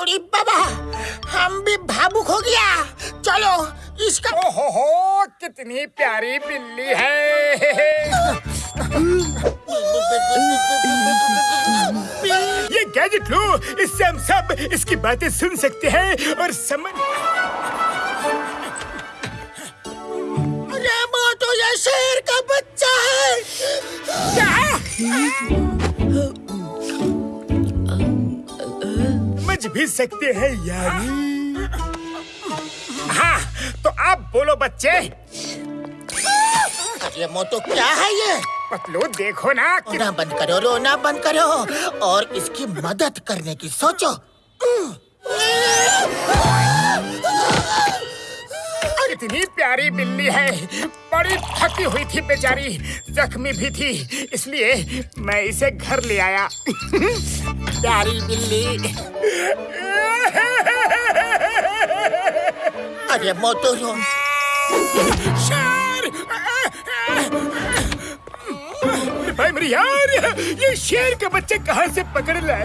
उड़ी बाबा। हम भी भावुक हो गया। चलो इसका ओहो हो कितनी प्यारी बिल्ली है। ये गैजेट लो इससे हम सब इसकी बातें सुन सकते हैं और समझ रेमो तो ये शेर का बच्चा है। समझ भी सकते हैं यानी हाँ तो आप बोलो बच्चे। ये तो क्या है ये? पतलू देखो ना रोना बंद करो रोना बंद करो और इसकी मदद करने की सोचो। कितनी प्यारी बिल्ली है। बड़ी थकी हुई थी बेचारी। जख्मी भी थी। इसलिए मैं इसे घर ले आया। प्यारी बिल्ली। अरे मोटो भाई मेरी यार ये शेर के बच्चे कहाँ से पकड़ लाए?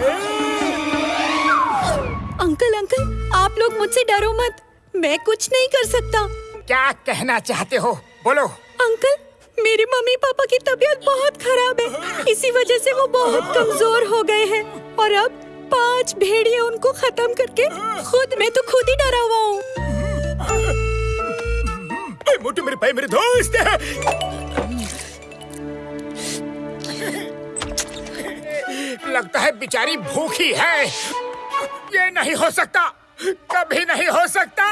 अंकल अंकल आप लोग मुझसे डरो मत। मैं कुछ नहीं कर सकता। क्या कहना चाहते हो? बोलो। अंकल मेरी मम्मी पापा की तबीयत बहुत खराब है। इसी वजह से वो बहुत कमज़ोर हो गए हैं। और अब पाँच भेड़िए उनको खत्म करके खुद मैं तो खुद ही डरा हुआ हूँ। मोटू मेरे भाई मेरे दोस्त है। लगता है बेचारी भूखी है। ये नहीं हो सकता। कभी नहीं हो सकता।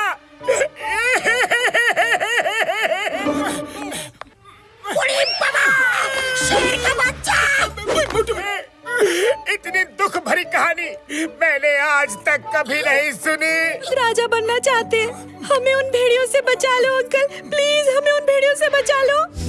मैंने आज तक कभी नहीं सुनी। राजा बनना चाहते हमें उन भेड़ियों से बचा लो, अंकल। प्लीज़, हमें उन भेड़ियों से बचा लो।